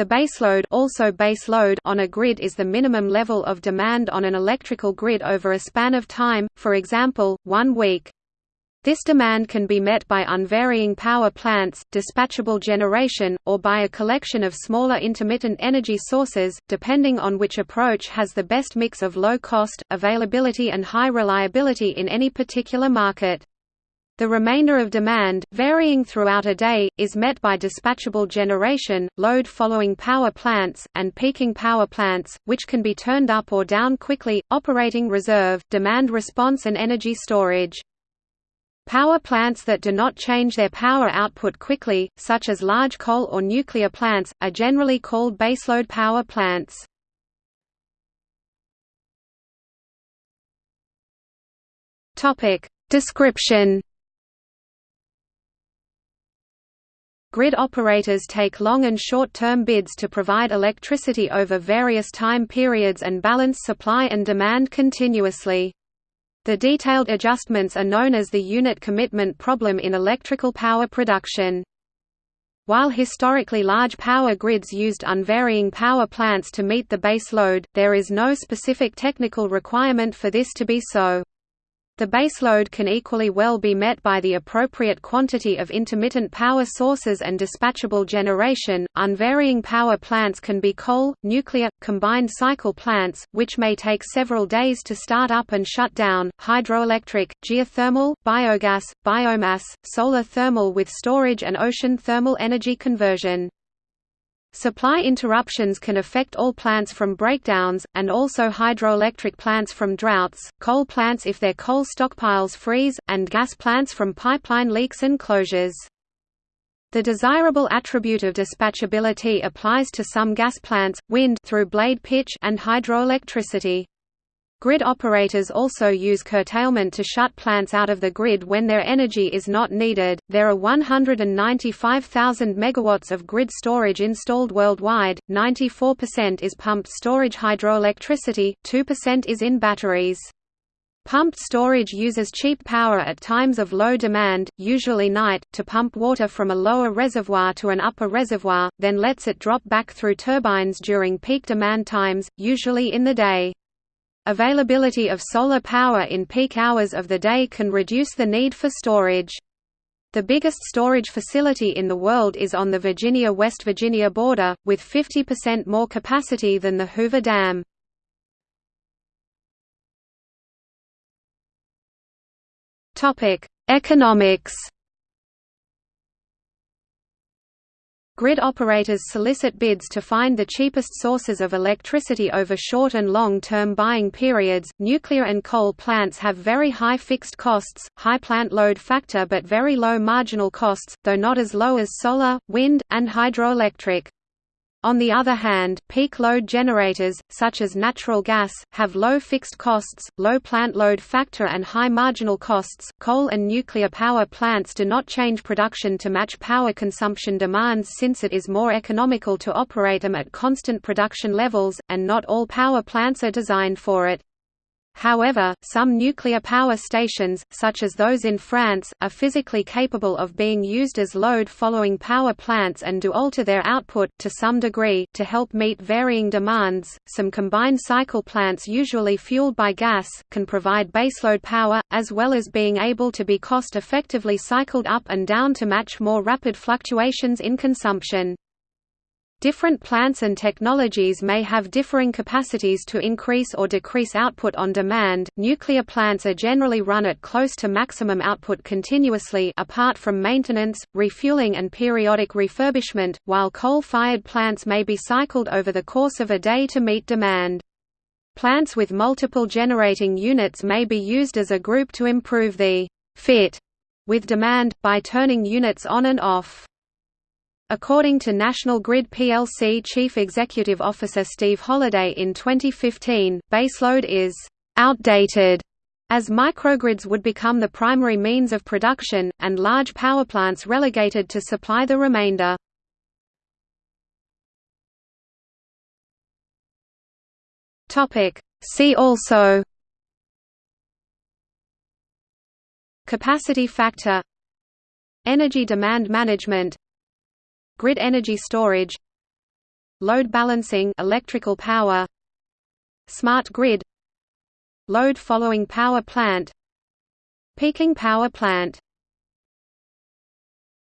The baseload, also base load on a grid is the minimum level of demand on an electrical grid over a span of time, for example, one week. This demand can be met by unvarying power plants, dispatchable generation, or by a collection of smaller intermittent energy sources, depending on which approach has the best mix of low cost, availability and high reliability in any particular market. The remainder of demand, varying throughout a day, is met by dispatchable generation, load-following power plants, and peaking power plants, which can be turned up or down quickly, operating reserve, demand response and energy storage. Power plants that do not change their power output quickly, such as large coal or nuclear plants, are generally called baseload power plants. Description Grid operators take long and short-term bids to provide electricity over various time periods and balance supply and demand continuously. The detailed adjustments are known as the unit commitment problem in electrical power production. While historically large power grids used unvarying power plants to meet the base load, there is no specific technical requirement for this to be so. The baseload can equally well be met by the appropriate quantity of intermittent power sources and dispatchable generation. Unvarying power plants can be coal, nuclear, combined cycle plants, which may take several days to start up and shut down, hydroelectric, geothermal, biogas, biomass, solar thermal with storage and ocean thermal energy conversion. Supply interruptions can affect all plants from breakdowns, and also hydroelectric plants from droughts, coal plants if their coal stockpiles freeze, and gas plants from pipeline leaks and closures. The desirable attribute of dispatchability applies to some gas plants, wind through blade pitch and hydroelectricity. Grid operators also use curtailment to shut plants out of the grid when their energy is not needed. There are 195,000 megawatts of grid storage installed worldwide. 94% is pumped storage hydroelectricity, 2% is in batteries. Pumped storage uses cheap power at times of low demand, usually night, to pump water from a lower reservoir to an upper reservoir, then lets it drop back through turbines during peak demand times, usually in the day. Availability of solar power in peak hours of the day can reduce the need for storage. The biggest storage facility in the world is on the Virginia-West Virginia border, with 50% more capacity than the Hoover Dam. Economics Grid operators solicit bids to find the cheapest sources of electricity over short and long-term buying periods. Nuclear and coal plants have very high fixed costs, high plant load factor but very low marginal costs, though not as low as solar, wind, and hydroelectric. On the other hand, peak load generators, such as natural gas, have low fixed costs, low plant load factor and high marginal costs. Coal and nuclear power plants do not change production to match power consumption demands since it is more economical to operate them at constant production levels, and not all power plants are designed for it. However, some nuclear power stations, such as those in France, are physically capable of being used as load-following power plants and do alter their output, to some degree, to help meet varying demands. Some combined cycle plants usually fueled by gas, can provide baseload power, as well as being able to be cost-effectively cycled up and down to match more rapid fluctuations in consumption. Different plants and technologies may have differing capacities to increase or decrease output on demand. Nuclear plants are generally run at close to maximum output continuously apart from maintenance, refueling and periodic refurbishment, while coal-fired plants may be cycled over the course of a day to meet demand. Plants with multiple generating units may be used as a group to improve the fit with demand, by turning units on and off. According to National Grid plc Chief Executive Officer Steve Holliday in 2015, baseload is «outdated» as microgrids would become the primary means of production, and large power plants relegated to supply the remainder. See also Capacity factor Energy demand management Grid energy storage load balancing electrical power smart grid load following power plant peaking power plant